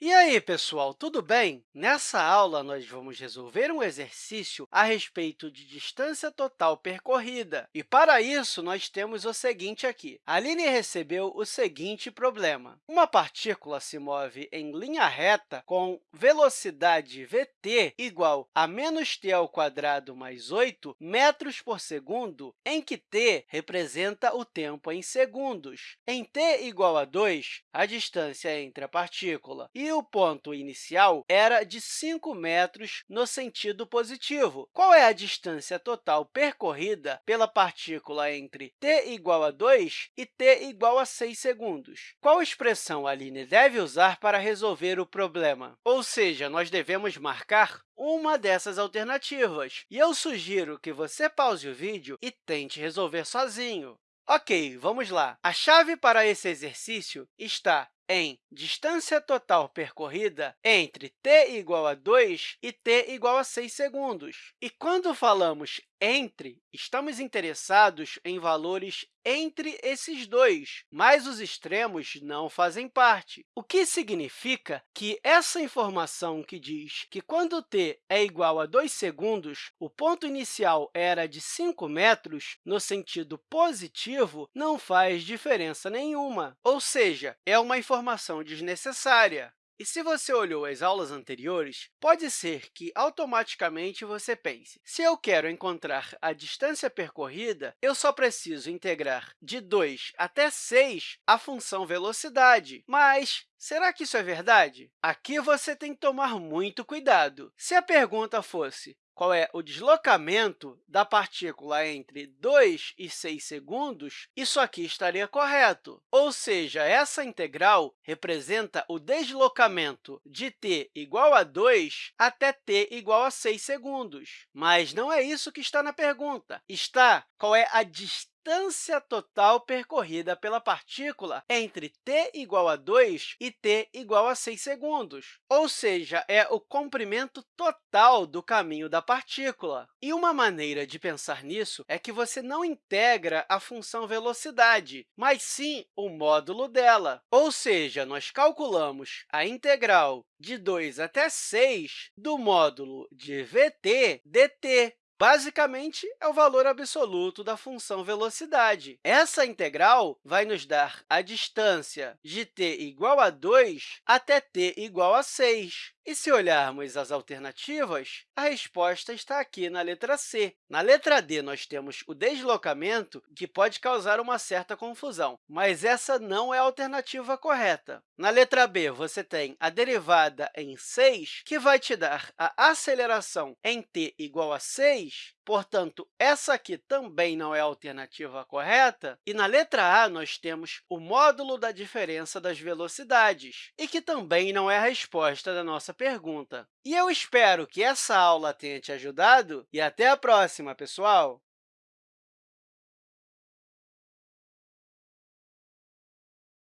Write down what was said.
E aí, pessoal, tudo bem? Nessa aula, nós vamos resolver um exercício a respeito de distância total percorrida. E, para isso, nós temos o seguinte aqui. A Aline recebeu o seguinte problema. Uma partícula se move em linha reta com velocidade vt igual a menos t ao quadrado mais 8 metros por segundo, em que t representa o tempo em segundos. Em t igual a 2, a distância entre a partícula e o ponto inicial era de 5 metros no sentido positivo. Qual é a distância total percorrida pela partícula entre t igual a 2 e t igual a 6 segundos? Qual expressão a Aline deve usar para resolver o problema? Ou seja, nós devemos marcar uma dessas alternativas. E eu sugiro que você pause o vídeo e tente resolver sozinho. Ok, vamos lá. A chave para esse exercício está em distância total percorrida entre t igual a 2 e t igual a 6 segundos. E quando falamos entre, estamos interessados em valores entre esses dois, mas os extremos não fazem parte, o que significa que essa informação que diz que quando t é igual a 2 segundos, o ponto inicial era de 5 metros, no sentido positivo, não faz diferença nenhuma, ou seja, é uma informação desnecessária. E se você olhou as aulas anteriores, pode ser que automaticamente você pense, se eu quero encontrar a distância percorrida, eu só preciso integrar de 2 até 6 a função velocidade. Mas Será que isso é verdade? Aqui você tem que tomar muito cuidado. Se a pergunta fosse qual é o deslocamento da partícula entre 2 e 6 segundos, isso aqui estaria correto. Ou seja, essa integral representa o deslocamento de t igual a 2 até t igual a 6 segundos. Mas não é isso que está na pergunta. Está qual é a distância distância total percorrida pela partícula entre t igual a 2 e t igual a 6 segundos, ou seja, é o comprimento total do caminho da partícula. E uma maneira de pensar nisso é que você não integra a função velocidade, mas sim o módulo dela. Ou seja, nós calculamos a integral de 2 até 6 do módulo de vt dt, Basicamente, é o valor absoluto da função velocidade. Essa integral vai nos dar a distância de t igual a 2 até t igual a 6. E se olharmos as alternativas, a resposta está aqui na letra C. Na letra D, nós temos o deslocamento, que pode causar uma certa confusão, mas essa não é a alternativa correta. Na letra B, você tem a derivada em 6, que vai te dar a aceleração em t igual a 6, Portanto, essa aqui também não é a alternativa correta. E na letra A, nós temos o módulo da diferença das velocidades, e que também não é a resposta da nossa pergunta. E eu espero que essa aula tenha te ajudado e até a próxima, pessoal!